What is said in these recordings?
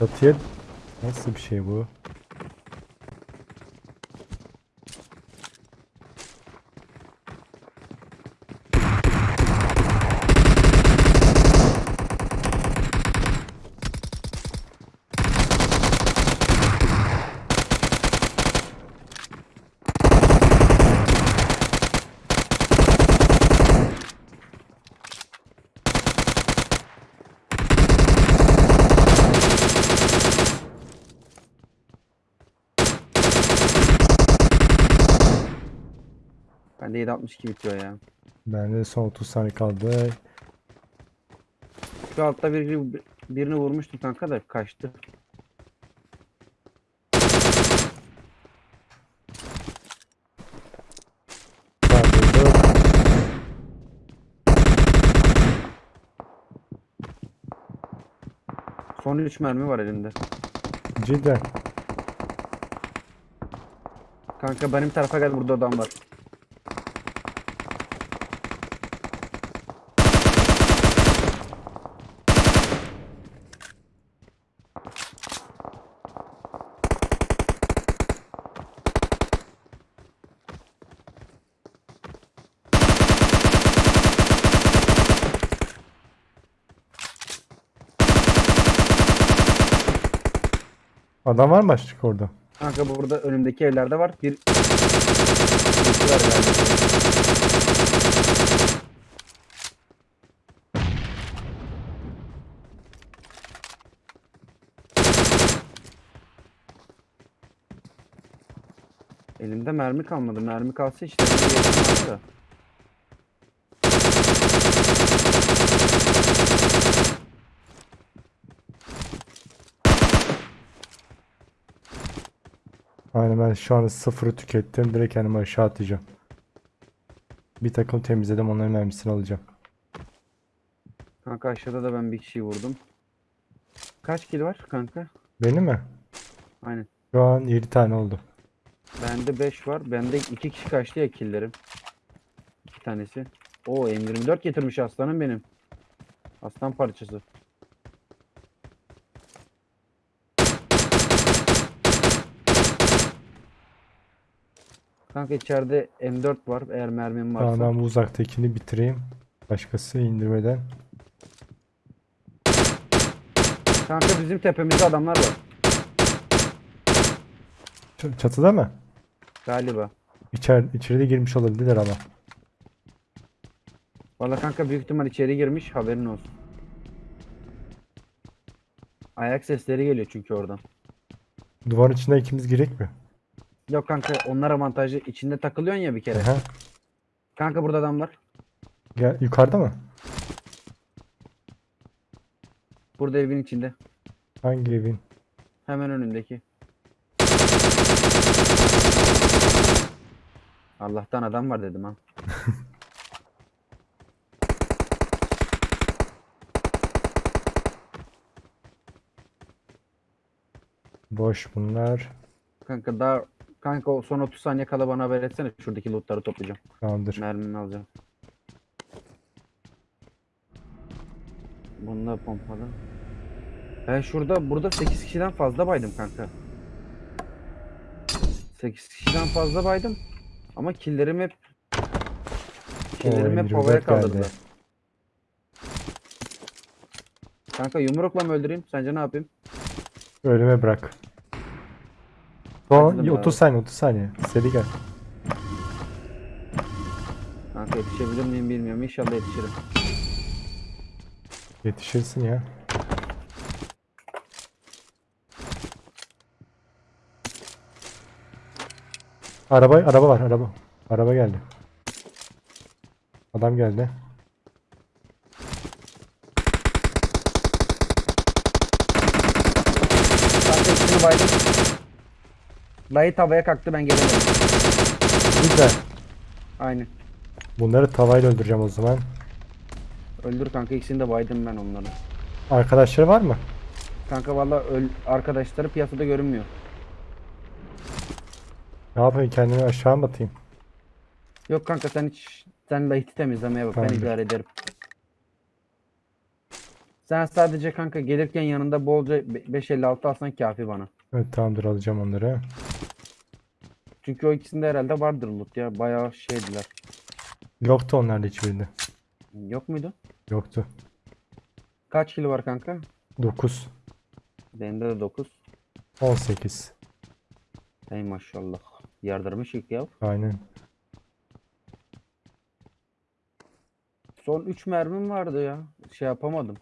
Çatıya nasıl bir şey bu? 762 bitiyor ya. Bende son 30 saniye kaldı. Şu altta bir, birini vurmuştum kanka da kaçtı. Son 3 mermi var elimde. Cidden. Kanka benim tarafa gel burada adam var. Adam var mı başka orada? Kanka burada önümdeki evlerde var. Bir galiba. Elimde mermi kalmadı. Mermi kalsa işte da. Aynen ben şu anda sıfırı tükettim. Direkt kendimi aşağı atacağım. Bir takım temizledim. Onların mermisini alacağım. Kanka aşağıda da ben bir kişiyi vurdum. Kaç kill var kanka? Benim mi? Aynen. Şu an 7 tane oldu. Bende 5 var. Bende 2 kişi kaçtı ya killerim. 2 tanesi. Oo M24 getirmiş aslanım benim. Aslan parçası. Kanka içeride M4 var eğer mermim varsa. Tamam ben bu uzaktakini bitireyim. Başkası indirmeden. Kanka bizim tepemizde adamlar var. Ç- Çatıda mı? Galiba. İçer, içeride girmiş olabilirler ama. Valla kanka büyük ihtimal içeri girmiş haberin olsun. Ayak sesleri geliyor çünkü oradan. Duvarın içine ikimiz girek mi? Yok kanka onlar avantajlı. içinde takılıyorsun ya bir kere. Aha. Kanka burada adam var. Gel, yukarıda mı? Burada evin içinde. Hangi evin? Hemen önündeki. Allah'tan adam var dedim ha. Boş bunlar. Kanka daha kanka o son 30 saniye kala bana haber etsene. Şuradaki lootları toplayacağım. Tamamdır. Mermimi alacağım. Bunu da pompalı. Ben şurada burada 8 kişiden fazla baydım kanka. 8 kişiden fazla baydım. Ama killerim hep killerim hep 24 havaya geldi. kaldırdılar. Kanka yumrukla mı öldüreyim? Sence ne yapayım? Ölüme bırak. Son Acıdım 30 abi. saniye 30 saniye. Seri gel. Kanka yetişebilir miyim bilmiyorum. İnşallah yetişirim. Yetişirsin ya. Araba araba var araba. Araba geldi. Adam geldi. Kanka ikisini baydım. Light havaya kalktı ben gelemedim. Güzel. Aynen. Bunları tavayla öldüreceğim o zaman. Öldür kanka ikisini de baydım ben onları. Arkadaşları var mı? Kanka valla arkadaşları piyasada görünmüyor. Ne yapayım kendimi aşağı mı atayım? Yok kanka sen hiç sen Light'i temizlemeye bak ben Tamamdır. idare ederim. Sen sadece kanka gelirken yanında bolca be- 556 alsan kafi bana. Evet tamamdır alacağım onları. Çünkü o ikisinde herhalde vardır loot ya. Bayağı şeydiler. Yoktu onlarda hiçbirinde. Yok muydu? Yoktu. Kaç kilo var kanka? 9. Bende de 9. 18. Ey maşallah. Yardırmış ilk ya. Aynen. Son 3 mermim vardı ya. Şey yapamadım.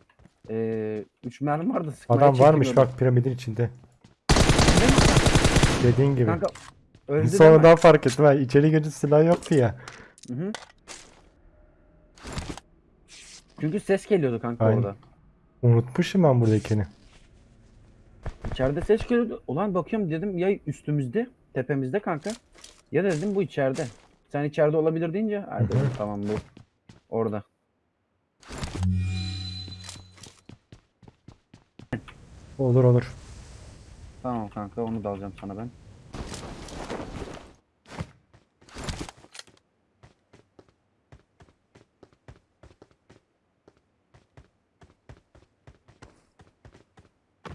Ee, 3 mermim vardı. sıkmaya Adam varmış bak piramidin içinde. Dediğin gibi. Kanka öldü değil mi? Sonradan fark ettim. Ha, içeri girince silah yoktu ya. Hı hı. Çünkü ses geliyordu kanka Aynen. orada. Unutmuşum ben buradakini. İçeride ses geliyordu. Ulan bakıyorum dedim ya üstümüzde, tepemizde kanka. Ya da dedim bu içeride. Sen içeride olabilir deyince dedim, tamam bu orada. Olur olur. Tamam kanka onu da alacağım sana ben.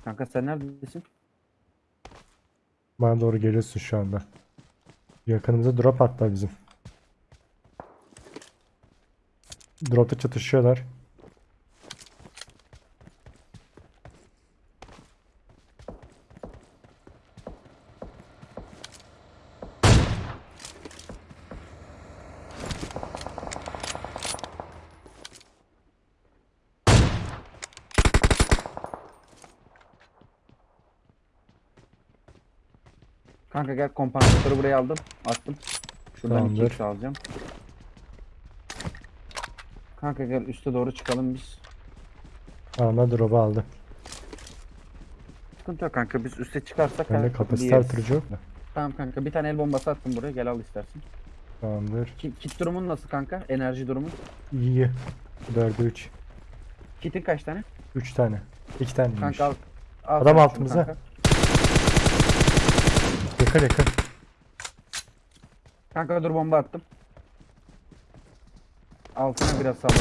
Kanka sen neredesin? Bana doğru geliyorsun şu anda. Yakınımıza drop hatta bizim. Dropta çatışıyorlar. Kanka gel kompansatörü buraya aldım. Attım. Şuradan Tamamdır. 2x alacağım. Kanka gel üste doğru çıkalım biz. Anda drop'u aldı. Sıkıntı yok kanka biz üste çıkarsak Bende her kapasite bir yeriz. artırıcı yok mu? Tamam kanka bir tane el bombası attım buraya gel al istersen. Tamamdır. Ki, kit durumun nasıl kanka? Enerji durumun? İyi. 4'e 3. Kitin kaç tane? 3 tane. 2 taneymiş. Kanka al. al Adam şunu altımıza. kanka. Yakın yakın. Kanka dur bomba attım. Altına biraz salladım.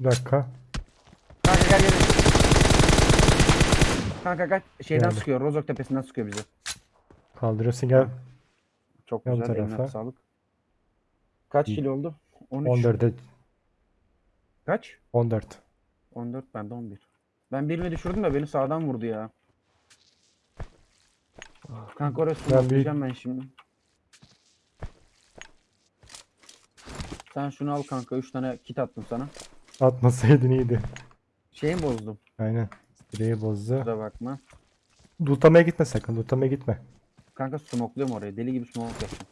Bir dakika. Kanka gel gel. Kanka kaç şeyden Geldi. sıkıyor. Rozok tepesinden sıkıyor bizi. Kaldırıyorsun gel. Çok bu güzel. Eline tarafa. sağlık. Kaç kilo oldu? 13. 14'e Kaç? 14. 14 bende 11. Ben birini düşürdüm de beni sağdan vurdu ya. Kanka oraya Ben bir- smokelayacağım ben şimdi. Sen şunu al kanka 3 tane kit attım sana. Atmasaydın iyiydi. Şeyi bozdum? Aynen. Direği bozdu. Kusura bakma. Lootlamaya gitme sakın. Lootlamaya gitme. Kanka smokluyorum oraya. Deli gibi smoke yapacağım.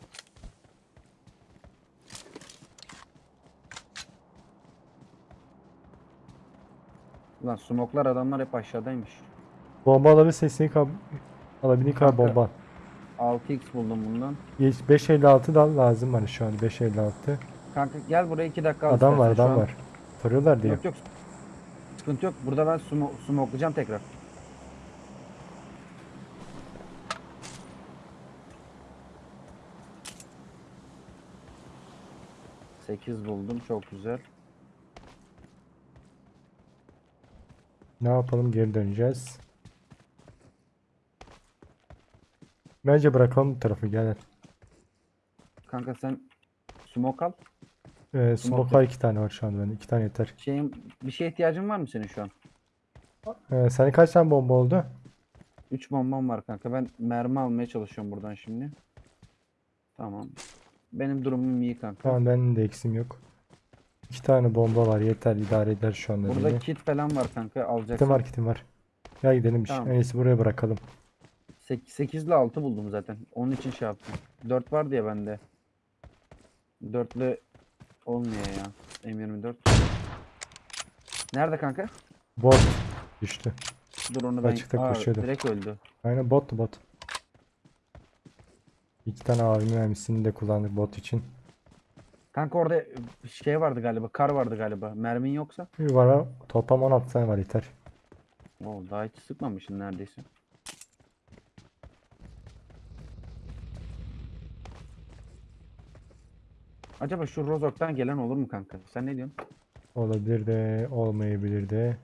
Lan smoklar adamlar hep aşağıdaymış. Bomba alabilirsen istediğin kadar alabildiğin kadar Kanka. bomba. al. 6x buldum bundan. Geç- 556 da lazım bana şu an 556. Kanka gel buraya 2 dakika al Adam var istersen şu adam an. var. Soruyorlar diye. Yok yok. Sıkıntı yok. Burada ben sumo smoklayacağım tekrar. Sekiz buldum. Çok güzel. Ne yapalım geri döneceğiz. Bence bırakalım bu tarafı gel. Kanka sen smoke al. Ee, smoke var iki tane var şu an bende. iki tane yeter. Şeyin bir şeye ihtiyacın var mı senin şu an? Ee, senin kaç tane bomba oldu? 3 bombam var kanka. Ben mermi almaya çalışıyorum buradan şimdi. Tamam. Benim durumum iyi kanka. Tamam benim de eksim yok. İki tane bomba var yeter idare eder şu anda Burada beni. kit falan var kanka. Kitim Alacaksın. var kitim var. Gel gidelim. Tamam. En iyisi buraya bırakalım. 8 ile 6 buldum zaten. Onun için şey yaptım. 4 var diye bende. 4'lü olmuyor ya. M24. Nerede kanka? Bot düştü. Dur onu ben... Açıkta Aa, koşuyordu. direkt öldü. Aynen bottu bot. İki tane AVM mermisini de kullandık bot için. Kanka orada e, şey vardı galiba. Kar vardı galiba. Mermin yoksa. Bir var ha. Toplam 16 tane var yeter. Oo, daha hiç sıkmamışsın neredeyse. Acaba şu Rozok'tan gelen olur mu kanka? Sen ne diyorsun? Olabilir de olmayabilir de.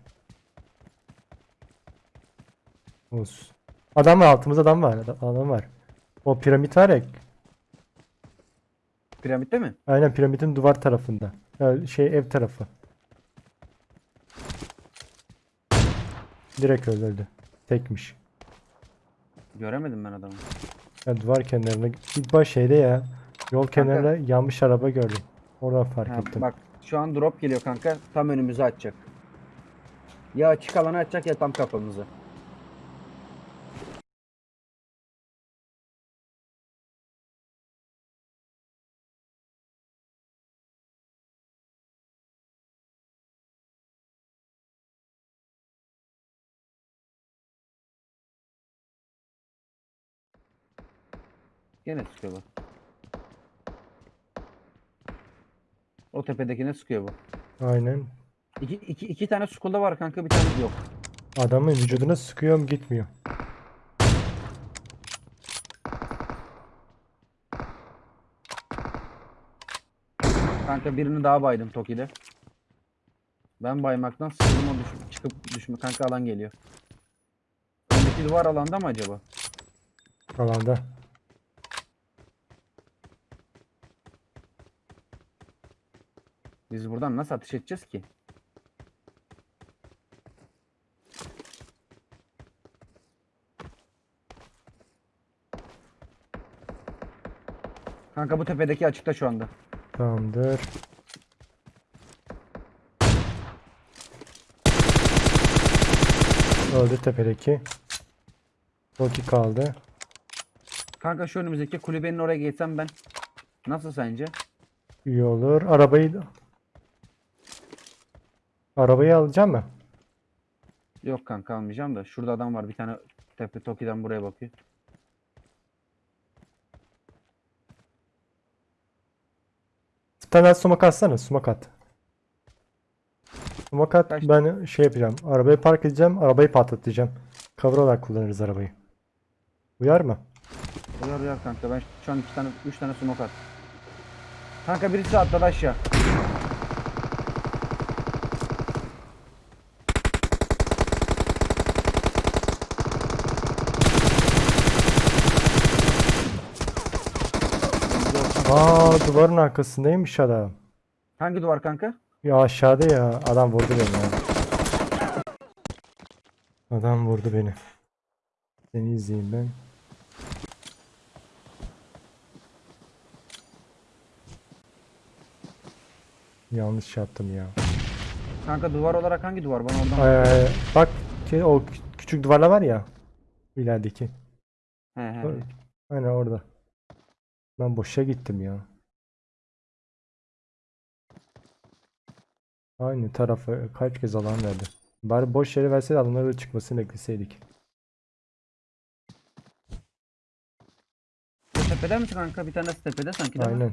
Us. Adam var altımızda adam var. Adam var. O piramit var ya Piramitte mi? Aynen piramidin duvar tarafında. Ya şey ev tarafı. Direkt öldürdü. Tekmiş. Göremedim ben adamı. Ya duvar kenarında. İlk baş şeyde ya. Yol kenarında yanmış araba gördüm. Oradan fark Ha, ettim. bak şu an drop geliyor kanka. Tam önümüzü açacak. Ya açık alanı açacak ya tam kafamızı. Gene sıkıyor bu. O tepedekine sıkıyor bu. Aynen. İki, iki, iki tane skulda var kanka bir tane yok. Adamın vücuduna sıkıyorum gitmiyor. Kanka birini daha baydım Toki'de. Ben baymaktan sıkıldım o düş çıkıp düşme kanka alan geliyor. Öndeki duvar alanda mı acaba? Alanda. Biz buradan nasıl ateş edeceğiz ki? Kanka bu tepedeki açıkta şu anda. Tamamdır. Öldü tepedeki. Roki kaldı. Kanka şu önümüzdeki kulübenin oraya geçsem ben. Nasıl sence? İyi olur. Arabayı. Arabayı alacağım mı? Yok kanka almayacağım da. Şurada adam var bir tane tepe Toki'den buraya bakıyor. Daha sumak atsana. Sumak at. Sumak at. Kaç- Ben şey yapacağım. Arabayı park edeceğim. Arabayı patlatacağım. Cover olarak kullanırız arabayı. Uyar mı? Uyar uyar kanka ben şu an iki tane üç tane smoke at. Kanka birisi atladı aşağı. Aa duvarın arkasındaymış adam. Hangi duvar kanka? Ya aşağıda ya. Adam vurdu beni ya. Adam vurdu beni. Seni izleyeyim ben. Yanlış yaptım ya. Kanka duvar olarak hangi duvar? Bana oradan ay, bak ki o kü- küçük duvarlar var ya. ilerideki. He he. Aynen orada. Ben boşa gittim ya. Aynı tarafa kaç kez alan verdi. Bari boş yere verseydi adamların da çıkmasını bekleseydik. Bu tepede mi kanka? Bir tanesi tepede sanki değil mi? Aynen.